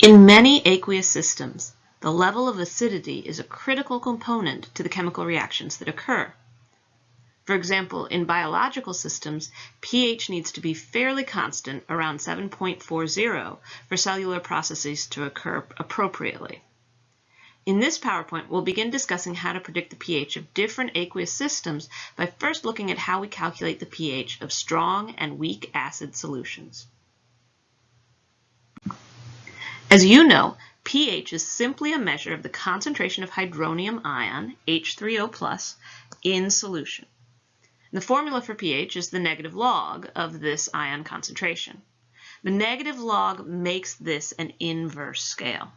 In many aqueous systems, the level of acidity is a critical component to the chemical reactions that occur. For example, in biological systems, pH needs to be fairly constant around 7.40 for cellular processes to occur appropriately. In this PowerPoint, we'll begin discussing how to predict the pH of different aqueous systems by first looking at how we calculate the pH of strong and weak acid solutions. As you know, pH is simply a measure of the concentration of hydronium ion, H3O+, in solution. The formula for pH is the negative log of this ion concentration. The negative log makes this an inverse scale.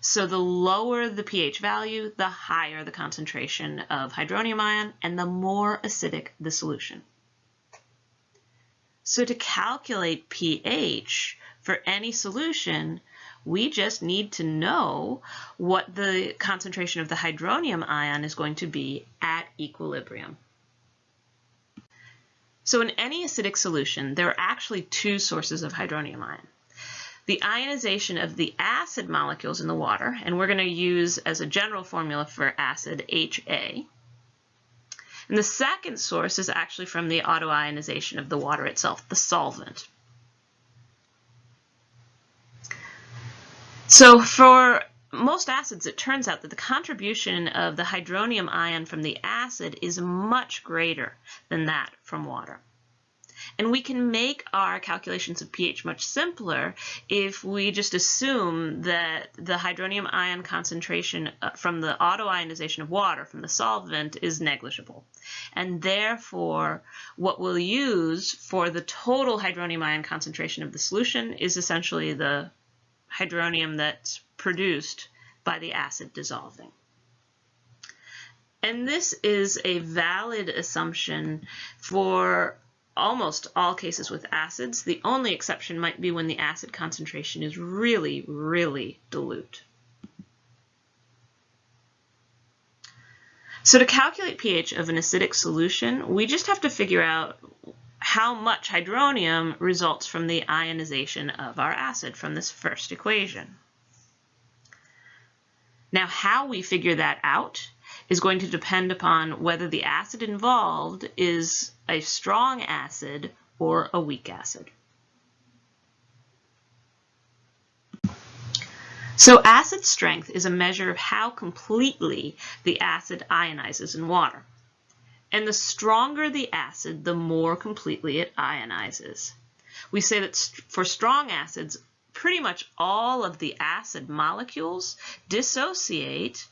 So the lower the pH value, the higher the concentration of hydronium ion and the more acidic the solution. So to calculate pH for any solution, we just need to know what the concentration of the hydronium ion is going to be at equilibrium. So in any acidic solution, there are actually two sources of hydronium ion. The ionization of the acid molecules in the water, and we're going to use as a general formula for acid HA. And the second source is actually from the autoionization of the water itself, the solvent. So for most acids, it turns out that the contribution of the hydronium ion from the acid is much greater than that from water. And we can make our calculations of pH much simpler if we just assume that the hydronium ion concentration uh, from the autoionization of water, from the solvent, is negligible. And therefore, what we'll use for the total hydronium ion concentration of the solution is essentially the hydronium that's produced by the acid dissolving. And this is a valid assumption for almost all cases with acids. The only exception might be when the acid concentration is really, really dilute. So to calculate pH of an acidic solution, we just have to figure out how much hydronium results from the ionization of our acid from this first equation. Now how we figure that out is going to depend upon whether the acid involved is a strong acid or a weak acid. So acid strength is a measure of how completely the acid ionizes in water. And the stronger the acid, the more completely it ionizes. We say that for strong acids, pretty much all of the acid molecules dissociate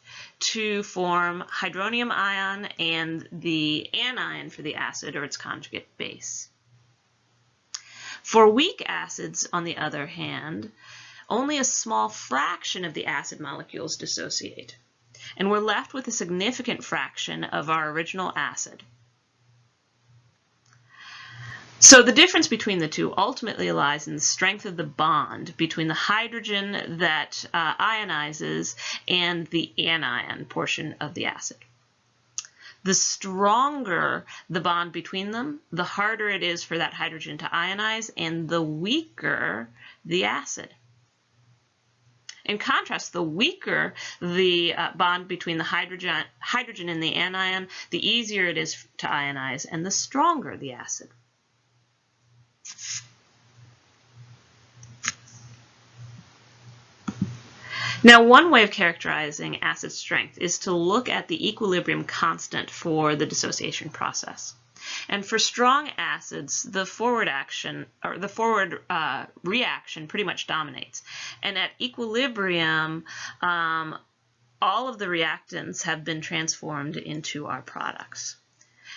to form hydronium ion and the anion for the acid or its conjugate base. For weak acids, on the other hand, only a small fraction of the acid molecules dissociate and we're left with a significant fraction of our original acid. So the difference between the two ultimately lies in the strength of the bond between the hydrogen that uh, ionizes and the anion portion of the acid. The stronger the bond between them, the harder it is for that hydrogen to ionize and the weaker the acid. In contrast, the weaker the uh, bond between the hydrogen, hydrogen and the anion, the easier it is to ionize and the stronger the acid. Now, one way of characterizing acid strength is to look at the equilibrium constant for the dissociation process. And for strong acids, the forward action or the forward uh, reaction pretty much dominates. And at equilibrium, um, all of the reactants have been transformed into our products.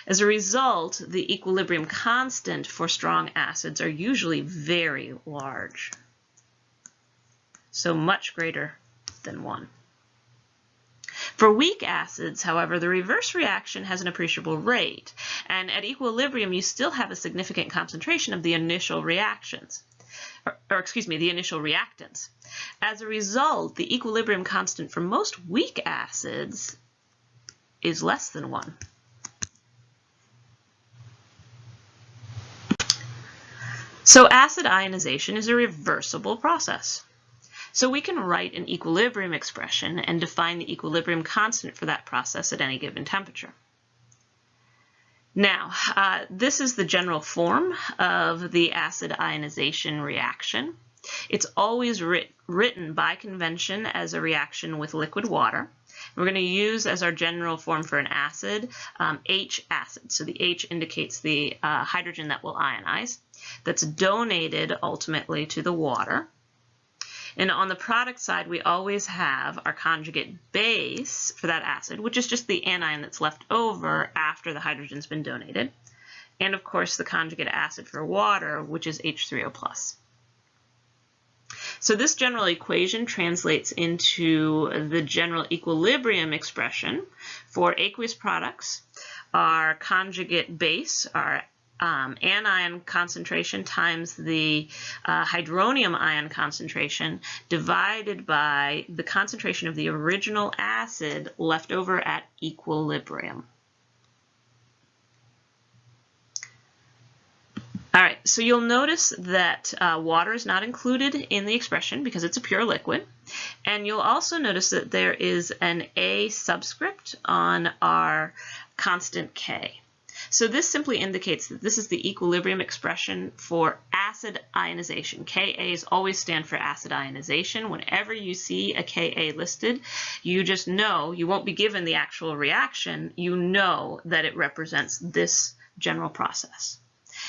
As a result, the equilibrium constant for strong acids are usually very large. So much greater than 1. For weak acids, however, the reverse reaction has an appreciable rate, and at equilibrium you still have a significant concentration of the initial reactions, or, or excuse me, the initial reactants. As a result, the equilibrium constant for most weak acids is less than 1. So acid ionization is a reversible process. So we can write an equilibrium expression and define the equilibrium constant for that process at any given temperature. Now, uh, this is the general form of the acid ionization reaction. It's always writ written by convention as a reaction with liquid water. We're going to use as our general form for an acid um, H acid. So the H indicates the uh, hydrogen that will ionize. That's donated ultimately to the water. And on the product side, we always have our conjugate base for that acid, which is just the anion that's left over after the hydrogen's been donated. And of course, the conjugate acid for water, which is H3O+. So this general equation translates into the general equilibrium expression for aqueous products. Our conjugate base, our um, anion concentration times the uh, hydronium ion concentration divided by the concentration of the original acid left over at equilibrium. All right, so you'll notice that uh, water is not included in the expression because it's a pure liquid. And you'll also notice that there is an A subscript on our constant K. So this simply indicates that this is the equilibrium expression for acid ionization. Ka's always stand for acid ionization. Whenever you see a Ka listed, you just know, you won't be given the actual reaction, you know that it represents this general process.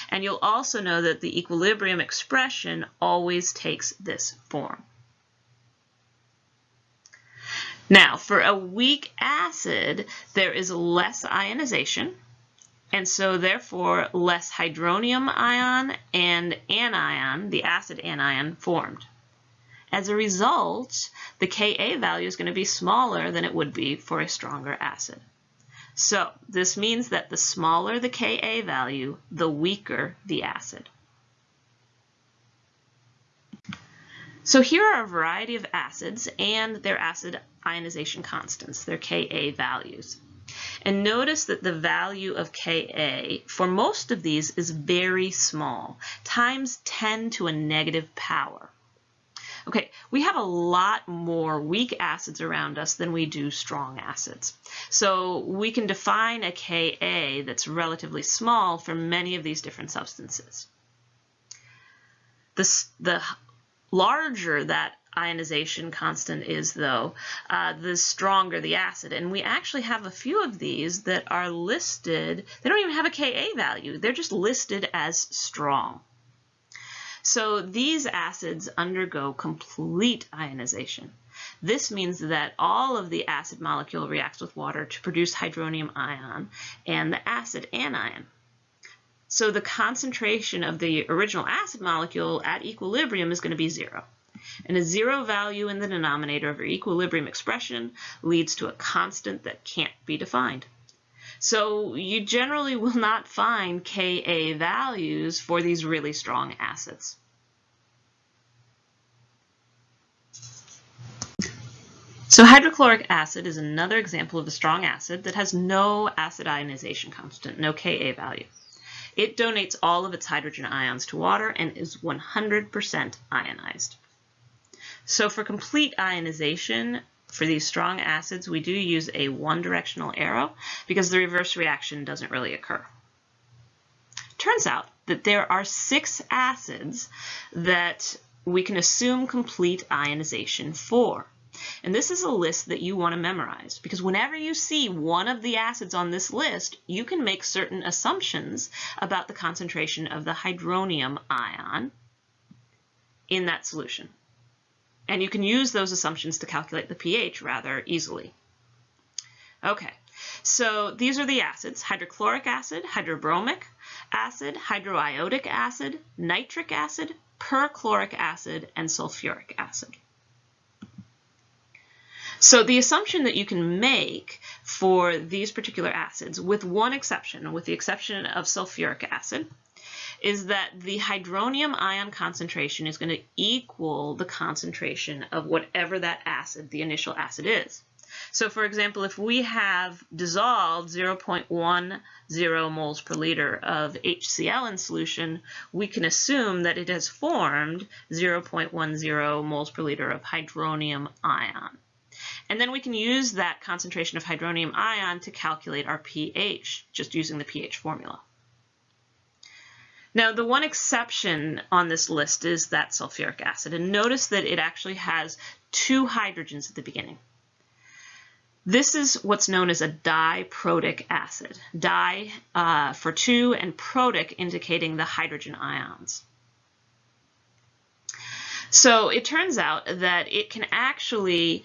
And you'll also know that the equilibrium expression always takes this form. Now, for a weak acid, there is less ionization, and so therefore less hydronium ion and anion, the acid anion, formed. As a result, the Ka value is going to be smaller than it would be for a stronger acid. So this means that the smaller the Ka value, the weaker the acid. So here are a variety of acids and their acid ionization constants, their Ka values. And notice that the value of Ka for most of these is very small, times 10 to a negative power. Okay, we have a lot more weak acids around us than we do strong acids. So we can define a Ka that's relatively small for many of these different substances. The, the larger that ionization constant is, though, uh, the stronger the acid. And we actually have a few of these that are listed, they don't even have a Ka value, they're just listed as strong. So these acids undergo complete ionization. This means that all of the acid molecule reacts with water to produce hydronium ion and the acid anion. So the concentration of the original acid molecule at equilibrium is going to be zero. And a zero value in the denominator of your equilibrium expression leads to a constant that can't be defined. So you generally will not find Ka values for these really strong acids. So hydrochloric acid is another example of a strong acid that has no acid ionization constant, no Ka value. It donates all of its hydrogen ions to water and is 100% ionized. So for complete ionization, for these strong acids, we do use a one-directional arrow because the reverse reaction doesn't really occur. Turns out that there are six acids that we can assume complete ionization for. And this is a list that you want to memorize because whenever you see one of the acids on this list, you can make certain assumptions about the concentration of the hydronium ion in that solution. And you can use those assumptions to calculate the pH rather easily. Okay, so these are the acids, hydrochloric acid, hydrobromic acid, hydroiodic acid, nitric acid, perchloric acid, and sulfuric acid. So the assumption that you can make for these particular acids, with one exception, with the exception of sulfuric acid, is that the hydronium ion concentration is going to equal the concentration of whatever that acid, the initial acid is. So for example, if we have dissolved 0.10 moles per liter of HCl in solution, we can assume that it has formed 0.10 moles per liter of hydronium ion. And then we can use that concentration of hydronium ion to calculate our pH, just using the pH formula. Now, the one exception on this list is that sulfuric acid. And notice that it actually has two hydrogens at the beginning. This is what's known as a diprotic acid. Di uh, for two and protic indicating the hydrogen ions. So it turns out that it can actually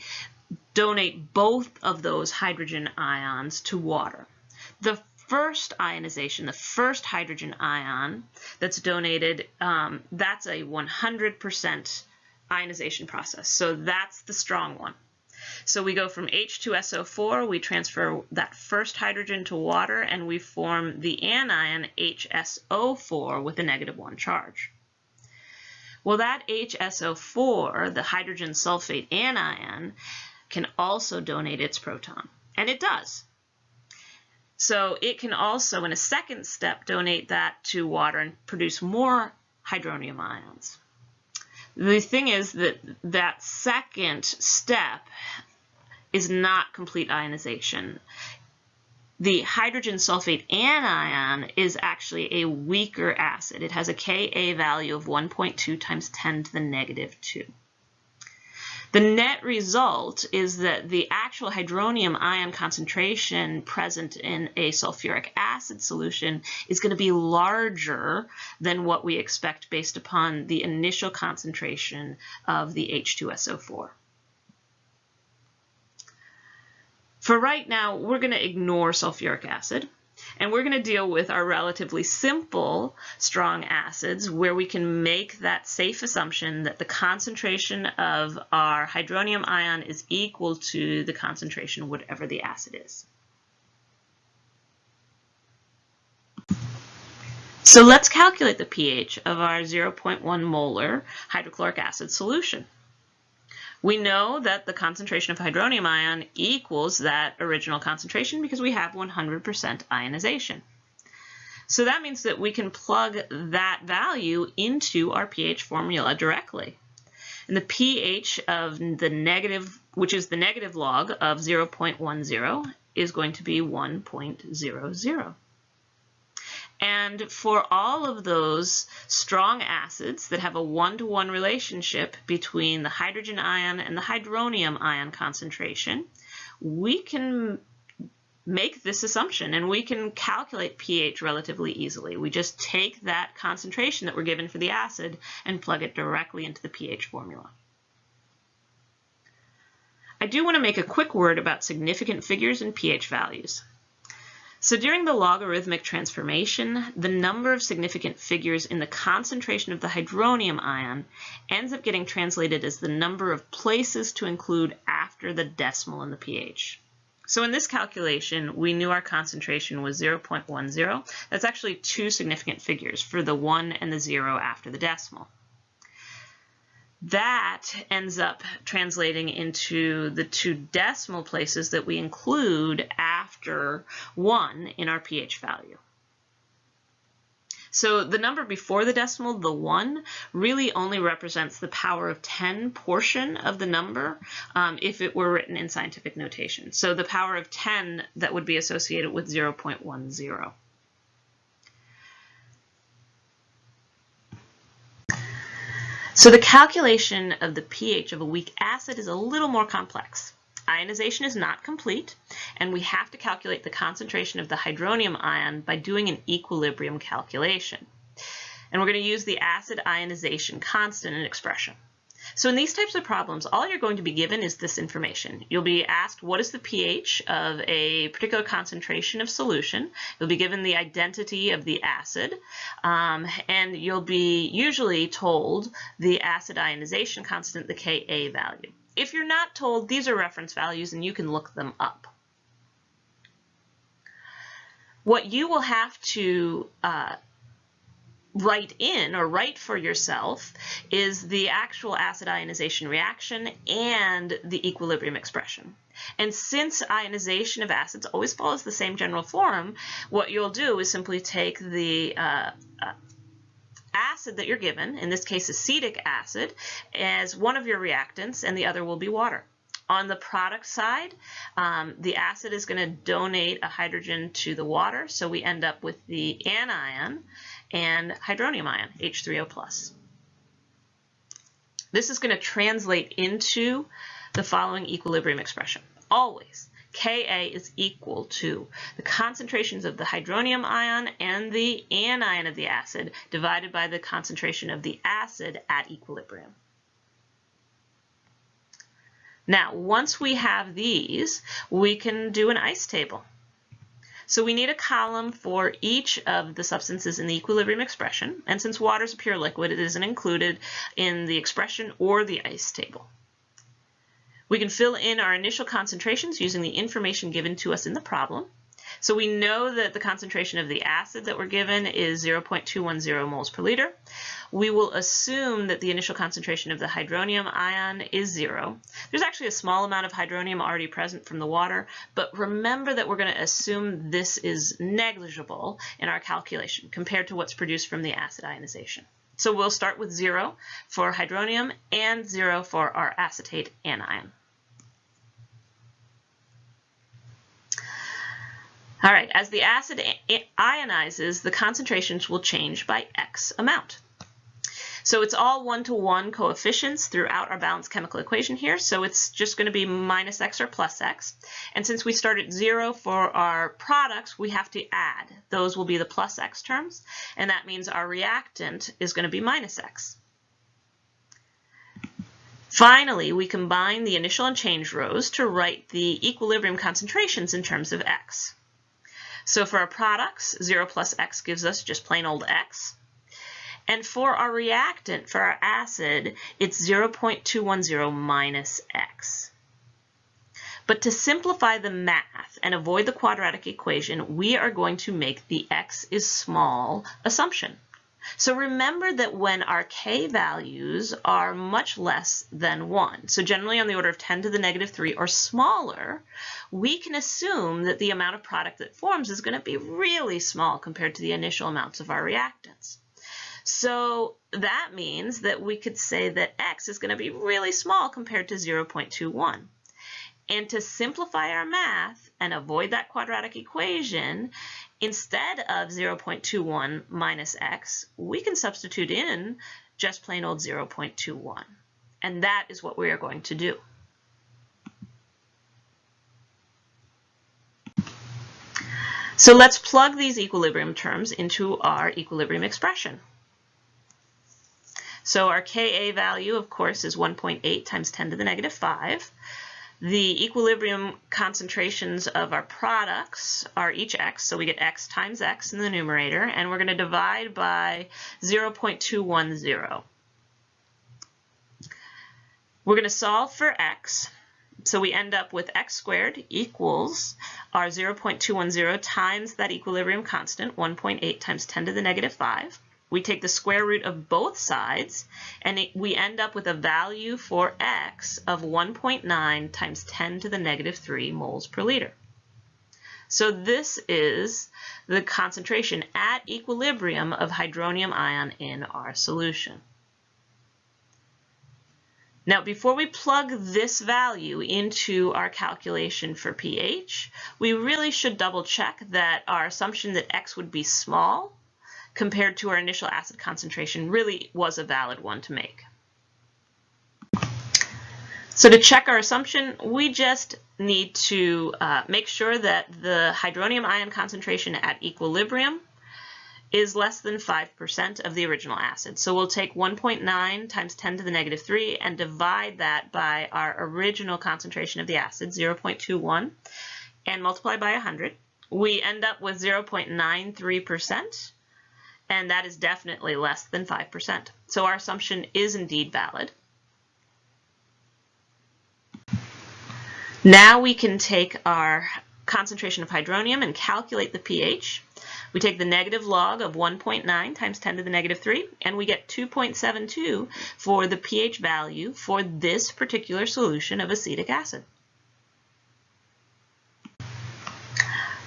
donate both of those hydrogen ions to water. The first ionization, the first hydrogen ion that's donated, um, that's a 100% ionization process. So that's the strong one. So we go from H2SO4, we transfer that first hydrogen to water, and we form the anion HSO4 with a negative one charge. Well, that HSO4, the hydrogen sulfate anion, can also donate its proton, and it does. So it can also, in a second step, donate that to water and produce more hydronium ions. The thing is that that second step is not complete ionization. The hydrogen sulfate anion is actually a weaker acid. It has a Ka value of 1.2 times 10 to the negative 2. The net result is that the actual hydronium ion concentration present in a sulfuric acid solution is going to be larger than what we expect based upon the initial concentration of the H2SO4. For right now, we're going to ignore sulfuric acid. And we're going to deal with our relatively simple strong acids where we can make that safe assumption that the concentration of our hydronium ion is equal to the concentration whatever the acid is. So let's calculate the pH of our 0.1 molar hydrochloric acid solution. We know that the concentration of hydronium ion equals that original concentration because we have 100% ionization. So that means that we can plug that value into our pH formula directly. And the pH of the negative, which is the negative log of 0.10, is going to be 1.00. And for all of those strong acids that have a one-to-one -one relationship between the hydrogen ion and the hydronium ion concentration, we can make this assumption and we can calculate pH relatively easily. We just take that concentration that we're given for the acid and plug it directly into the pH formula. I do want to make a quick word about significant figures and pH values. So during the logarithmic transformation, the number of significant figures in the concentration of the hydronium ion ends up getting translated as the number of places to include after the decimal in the pH. So in this calculation, we knew our concentration was 0.10. That's actually two significant figures for the 1 and the 0 after the decimal that ends up translating into the two decimal places that we include after 1 in our pH value. So the number before the decimal, the 1, really only represents the power of 10 portion of the number um, if it were written in scientific notation. So the power of 10 that would be associated with 0.10. So the calculation of the pH of a weak acid is a little more complex. Ionization is not complete, and we have to calculate the concentration of the hydronium ion by doing an equilibrium calculation. And we're going to use the acid ionization constant in expression. So in these types of problems, all you're going to be given is this information. You'll be asked what is the pH of a particular concentration of solution. You'll be given the identity of the acid, um, and you'll be usually told the acid ionization constant, the Ka value. If you're not told, these are reference values and you can look them up. What you will have to uh, write in or write for yourself is the actual acid ionization reaction and the equilibrium expression. And since ionization of acids always follows the same general form, what you'll do is simply take the uh, uh, acid that you're given, in this case acetic acid, as one of your reactants and the other will be water. On the product side, um, the acid is going to donate a hydrogen to the water, so we end up with the anion and hydronium ion, H3O+. This is going to translate into the following equilibrium expression. Always, Ka is equal to the concentrations of the hydronium ion and the anion of the acid divided by the concentration of the acid at equilibrium. Now, once we have these, we can do an ice table. So we need a column for each of the substances in the equilibrium expression. And since water is a pure liquid, it isn't included in the expression or the ice table. We can fill in our initial concentrations using the information given to us in the problem. So we know that the concentration of the acid that we're given is 0.210 moles per liter. We will assume that the initial concentration of the hydronium ion is zero. There's actually a small amount of hydronium already present from the water, but remember that we're going to assume this is negligible in our calculation compared to what's produced from the acid ionization. So we'll start with zero for hydronium and zero for our acetate anion. All right, as the acid ionizes, the concentrations will change by X amount. So it's all one-to-one -one coefficients throughout our balanced chemical equation here. So it's just going to be minus x or plus x. And since we start at zero for our products, we have to add. Those will be the plus x terms. And that means our reactant is going to be minus x. Finally, we combine the initial and change rows to write the equilibrium concentrations in terms of x. So for our products, 0 plus x gives us just plain old x. And for our reactant, for our acid, it's 0.210 minus x. But to simplify the math and avoid the quadratic equation, we are going to make the x is small assumption. So remember that when our k values are much less than 1, so generally on the order of 10 to the negative 3 or smaller, we can assume that the amount of product that forms is going to be really small compared to the initial amounts of our reactants. So that means that we could say that x is going to be really small compared to 0.21. And to simplify our math and avoid that quadratic equation, Instead of 0.21 minus x, we can substitute in just plain old 0.21. And that is what we are going to do. So let's plug these equilibrium terms into our equilibrium expression. So our Ka value, of course, is 1.8 times 10 to the negative 5. The equilibrium concentrations of our products are each x, so we get x times x in the numerator, and we're going to divide by 0.210. We're going to solve for x, so we end up with x squared equals our 0.210 times that equilibrium constant, 1.8 times 10 to the negative 5. We take the square root of both sides, and it, we end up with a value for x of 1.9 times 10 to the negative 3 moles per liter. So this is the concentration at equilibrium of hydronium ion in our solution. Now, before we plug this value into our calculation for pH, we really should double check that our assumption that x would be small compared to our initial acid concentration really was a valid one to make. So to check our assumption, we just need to uh, make sure that the hydronium ion concentration at equilibrium is less than 5% of the original acid. So we'll take 1.9 times 10 to the negative 3 and divide that by our original concentration of the acid, 0.21, and multiply by 100. We end up with 0.93% and that is definitely less than 5%. So our assumption is indeed valid. Now we can take our concentration of hydronium and calculate the pH. We take the negative log of 1.9 times 10 to the negative 3, and we get 2.72 for the pH value for this particular solution of acetic acid.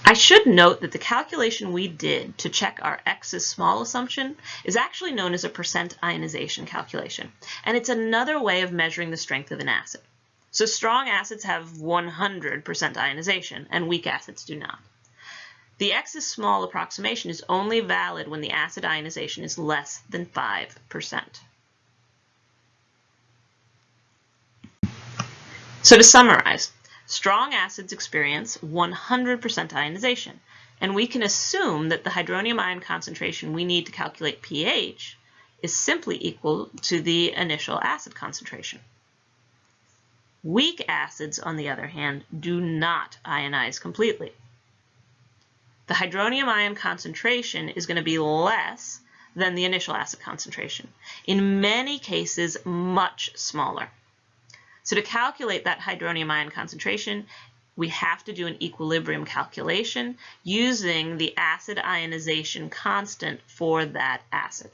I should note that the calculation we did to check our X is small assumption is actually known as a percent ionization calculation, and it's another way of measuring the strength of an acid. So strong acids have 100% ionization, and weak acids do not. The X is small approximation is only valid when the acid ionization is less than 5%. So to summarize, Strong acids experience 100% ionization, and we can assume that the hydronium ion concentration we need to calculate pH is simply equal to the initial acid concentration. Weak acids, on the other hand, do not ionize completely. The hydronium ion concentration is going to be less than the initial acid concentration. In many cases, much smaller. So to calculate that hydronium ion concentration, we have to do an equilibrium calculation using the acid ionization constant for that acid.